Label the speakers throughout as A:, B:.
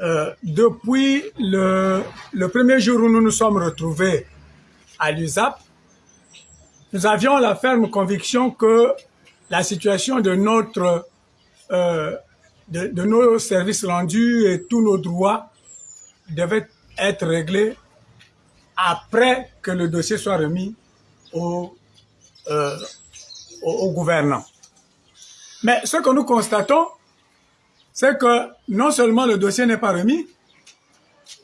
A: Euh, depuis le, le, premier jour où nous nous sommes retrouvés à l'USAP, nous avions la ferme conviction que la situation de notre euh, de, nos services rendus et tous nos droits devaient être réglés après que le dossier soit remis au, euh, au gouvernant. Mais ce que nous constatons, c'est que non seulement le dossier n'est pas remis,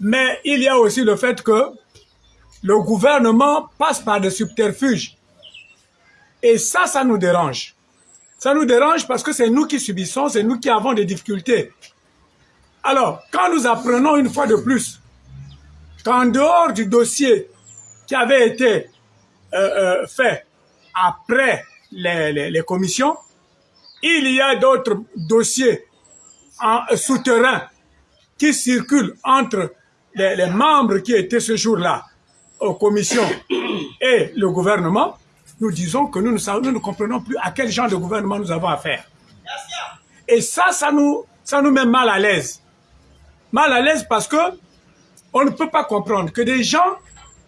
A: mais il y a aussi le fait que le gouvernement passe par des subterfuges. Et ça, ça nous dérange. Ça nous dérange parce que c'est nous qui subissons, c'est nous qui avons des difficultés. Alors, quand nous apprenons une fois de plus qu'en dehors du dossier qui avait été euh, euh, fait après les, les, les commissions, il y a d'autres dossiers souterrain qui circulent entre les, membres qui étaient ce jour-là aux commissions et le gouvernement, nous disons que nous ne, comprenons plus à quel genre de gouvernement nous avons affaire. Et ça, ça nous, ça nous met mal à l'aise. Mal à l'aise parce que on ne peut pas comprendre que des gens,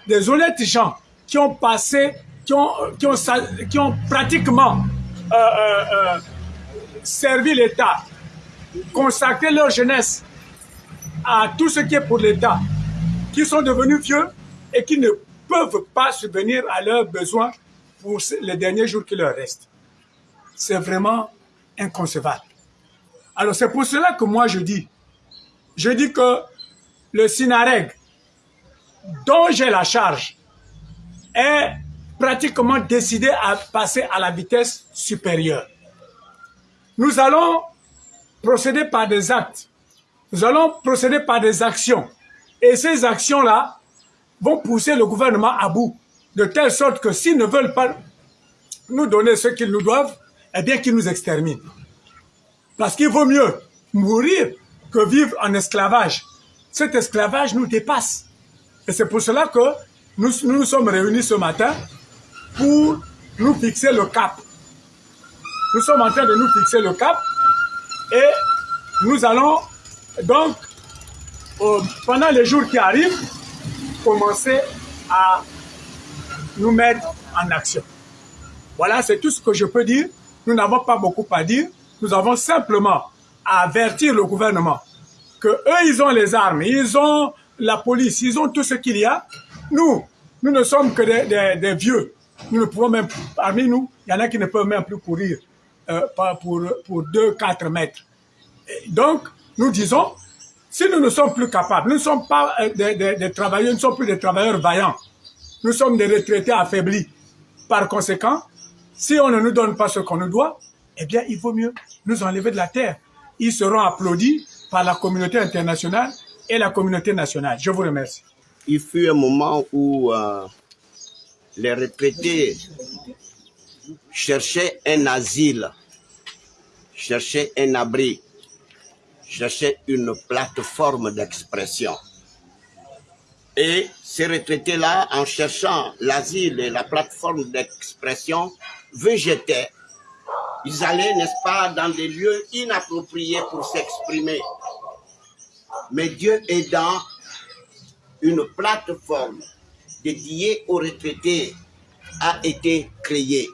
A: des honnêtes gens, qui ont passé, qui ont, qui ont, qui ont pratiquement euh, euh, euh, servi l'État, consacré leur jeunesse à tout ce qui est pour l'État, qui sont devenus vieux et qui ne peuvent pas subvenir à leurs besoins pour les derniers jours qui leur restent. C'est vraiment inconcevable. Alors c'est pour cela que moi je dis, je dis que le SINAREG, dont j'ai la charge, est pratiquement décidé à passer à la vitesse supérieure. Nous allons procéder par des actes. Nous allons procéder par des actions. Et ces actions-là vont pousser le gouvernement à bout, de telle sorte que s'ils ne veulent pas nous donner ce qu'ils nous doivent, eh bien qu'ils nous exterminent. Parce qu'il vaut mieux mourir que vivre en esclavage. Cet esclavage nous dépasse. Et c'est pour cela que nous, nous nous sommes réunis ce matin pour nous fixer le cap. Nous sommes en train de nous fixer le cap et nous allons donc, euh, pendant les jours qui arrivent, commencer à nous mettre en action. Voilà, c'est tout ce que je peux dire. Nous n'avons pas beaucoup à dire. Nous avons simplement à avertir le gouvernement que eux, ils ont les armes, ils ont la police, ils ont tout ce qu'il y a. Nous, nous ne sommes que des, des, des, vieux. Nous ne pouvons même, parmi nous, il y en a qui ne peuvent même plus courir euh, pour, pour 2-4 mètres. Donc, nous disons, si nous ne sommes plus capables, nous ne sommes pas euh, des, des travailleurs, nous ne sommes plus des travailleurs vaillants. Nous sommes des retraités affaiblis. Par conséquent, si on ne nous donne pas ce qu'on nous doit, eh bien, il vaut mieux nous enlever de la terre. Ils seront applaudis par la communauté internationale et la communauté nationale. Je vous remercie.
B: Il fut un moment où euh, les retraités cherchaient un asile, cherchaient un abri, cherchaient une plateforme d'expression. Et ces retraités-là, en cherchant l'asile et la plateforme d'expression, végétaient. Ils allaient, n'est-ce pas, dans des lieux inappropriés pour s'exprimer. Mais Dieu aidant, une plateforme dédiée aux retraités a été créée.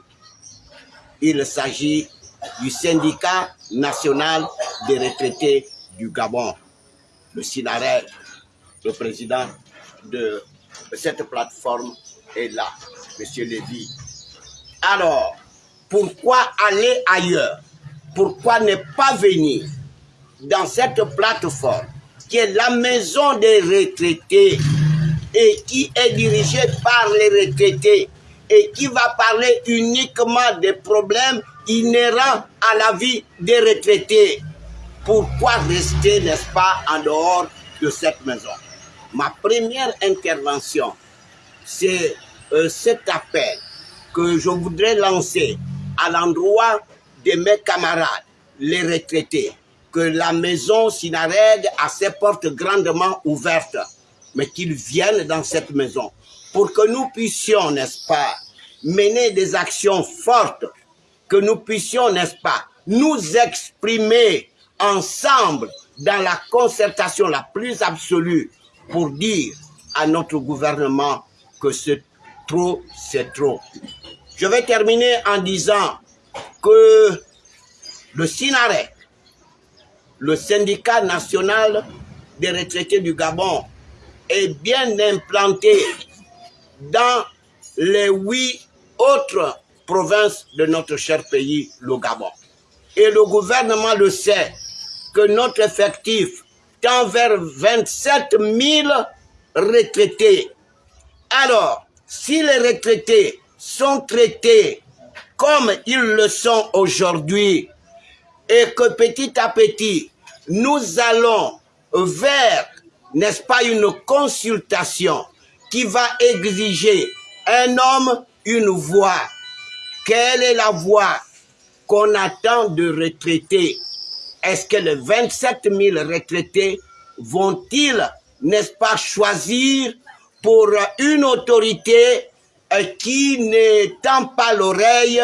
B: Il s'agit du syndicat national des retraités du Gabon, le SINARED, le président de cette plateforme est là, Monsieur Lévy. Alors, pourquoi aller ailleurs? Pourquoi ne pas venir dans cette plateforme qui est la maison des retraités et qui est dirigée par les retraités? Et qui va parler uniquement des problèmes inhérents à la vie des retraités. Pourquoi rester, n'est-ce pas, en dehors de cette maison? Ma première intervention, c'est euh, cet appel que je voudrais lancer à l'endroit de mes camarades, les retraités, que la maison Sinareg a ses portes grandement ouvertes, mais qu'ils viennent dans cette maison pour que nous puissions, n'est-ce pas, mener des actions fortes, que nous puissions, n'est-ce pas, nous exprimer ensemble dans la concertation la plus absolue pour dire à notre gouvernement que c'est trop, c'est trop. Je vais terminer en disant que le SINAREC, le syndicat national des retraités du Gabon, est bien implanté dans les huit autres provinces de notre cher pays, le Gabon. Et le gouvernement le sait que notre effectif tend vers 27 000 retraités. Alors, si les retraités sont traités comme ils le sont aujourd'hui et que petit à petit, nous allons vers, n'est-ce pas, une consultation qui va exiger un homme, une voix. Quelle est la voix qu'on attend de retraités? Est-ce que les 27 000 retraités vont-ils, n'est-ce pas, choisir pour une autorité euh, qui n'étend pas l'oreille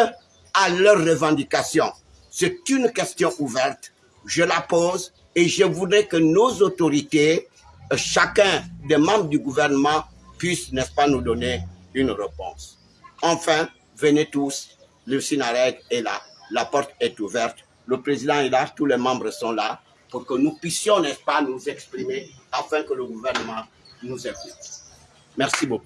B: à leurs revendications? C'est une question ouverte. Je la pose et je voudrais que nos autorités, euh, chacun des membres du gouvernement, puisse, n'est-ce pas, nous donner une réponse. Enfin, venez tous, le Sinareg est là, la porte est ouverte, le président est là, tous les membres sont là, pour que nous puissions, n'est-ce pas, nous exprimer afin que le gouvernement nous écoute. Merci beaucoup.